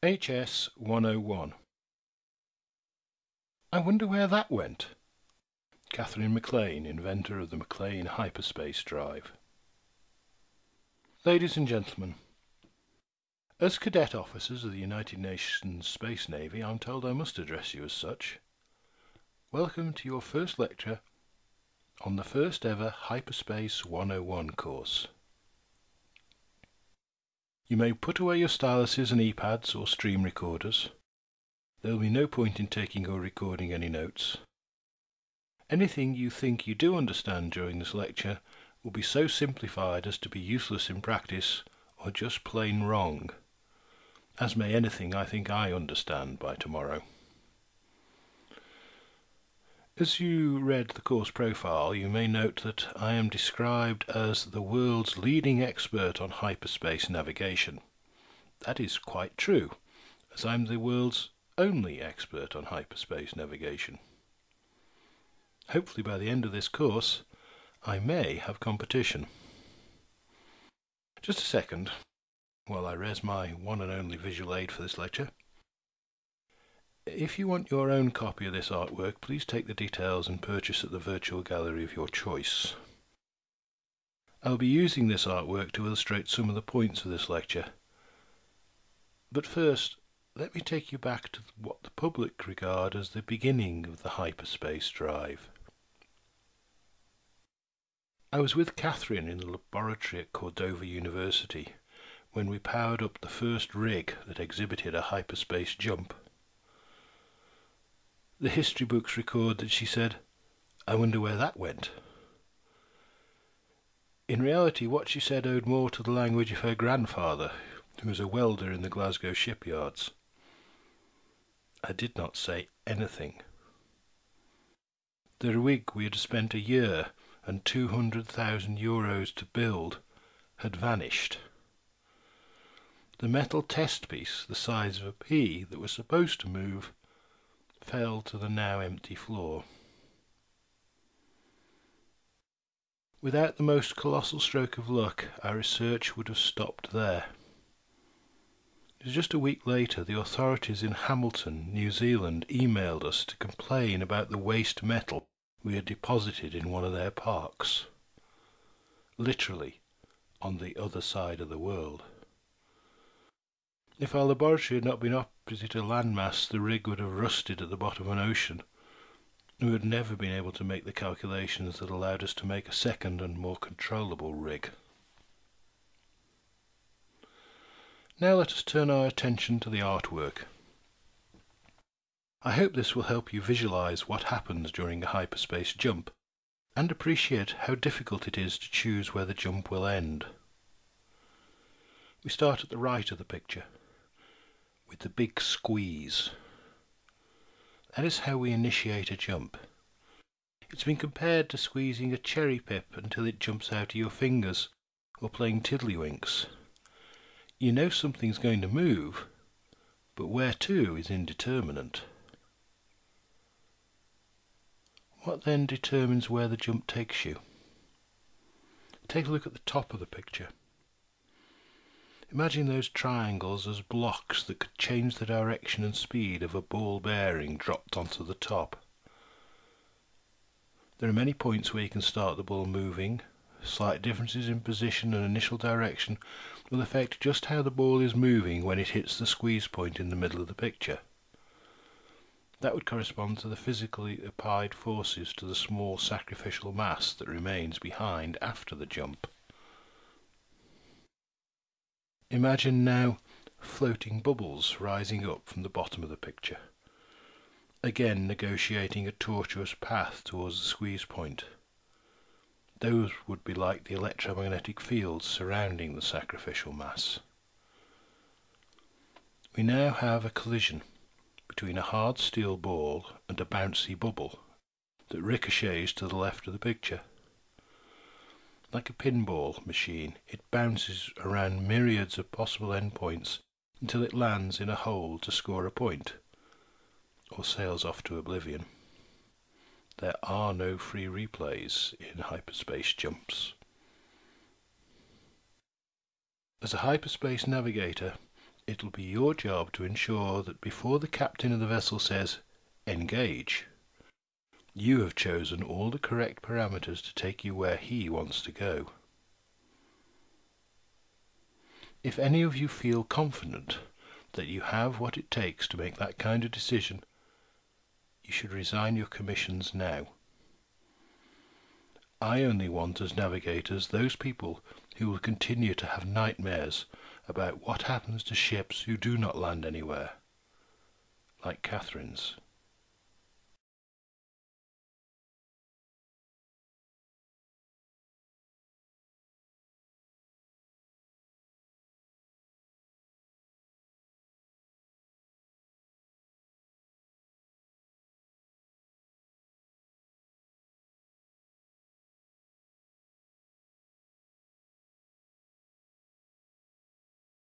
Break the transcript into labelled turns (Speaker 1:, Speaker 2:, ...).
Speaker 1: HS 101 I wonder where that went? Catherine McLean, inventor of the McLean hyperspace drive. Ladies and gentlemen, as cadet officers of the United Nations Space Navy, I'm told I must address you as such. Welcome to your first lecture on the first ever Hyperspace 101 course. You may put away your styluses and e-pads or stream recorders. There will be no point in taking or recording any notes. Anything you think you do understand during this lecture will be so simplified as to be useless in practice or just plain wrong, as may anything I think I understand by tomorrow. As you read the course profile, you may note that I am described as the world's leading expert on hyperspace navigation. That is quite true, as I'm the world's only expert on hyperspace navigation. Hopefully by the end of this course, I may have competition. Just a second, while I res my one and only visual aid for this lecture. If you want your own copy of this artwork, please take the details and purchase at the virtual gallery of your choice. I'll be using this artwork to illustrate some of the points of this lecture. But first, let me take you back to what the public regard as the beginning of the hyperspace drive. I was with Catherine in the laboratory at Cordova University when we powered up the first rig that exhibited a hyperspace jump. The history books record that she said, I wonder where that went. In reality, what she said owed more to the language of her grandfather, who was a welder in the Glasgow shipyards. I did not say anything. The rig we had spent a year and 200,000 euros to build had vanished. The metal test piece, the size of a pea, that was supposed to move, fell to the now empty floor. Without the most colossal stroke of luck, our research would have stopped there. It was just a week later the authorities in Hamilton, New Zealand, emailed us to complain about the waste metal we had deposited in one of their parks. Literally, on the other side of the world. If our laboratory had not been opposite a landmass, the rig would have rusted at the bottom of an ocean. We had never been able to make the calculations that allowed us to make a second and more controllable rig. Now let us turn our attention to the artwork. I hope this will help you visualize what happens during a hyperspace jump and appreciate how difficult it is to choose where the jump will end. We start at the right of the picture with the big squeeze. That is how we initiate a jump. It's been compared to squeezing a cherry pip until it jumps out of your fingers, or playing tiddlywinks. You know something's going to move, but where to is indeterminate. What then determines where the jump takes you? Take a look at the top of the picture. Imagine those triangles as blocks that could change the direction and speed of a ball bearing dropped onto the top. There are many points where you can start the ball moving. Slight differences in position and initial direction will affect just how the ball is moving when it hits the squeeze point in the middle of the picture. That would correspond to the physically applied forces to the small sacrificial mass that remains behind after the jump. Imagine now floating bubbles rising up from the bottom of the picture, again negotiating a tortuous path towards the squeeze point. Those would be like the electromagnetic fields surrounding the sacrificial mass. We now have a collision between a hard steel ball and a bouncy bubble that ricochets to the left of the picture. Like a pinball machine, it bounces around myriads of possible endpoints until it lands in a hole to score a point, or sails off to oblivion. There are no free replays in hyperspace jumps. As a hyperspace navigator, It'll be your job to ensure that before the captain of the vessel says, Engage, you have chosen all the correct parameters to take you where he wants to go. If any of you feel confident that you have what it takes to make that kind of decision, you should resign your commissions now. I only want as navigators those people who will continue to have nightmares about what happens to ships who do not land anywhere, like Catherine's.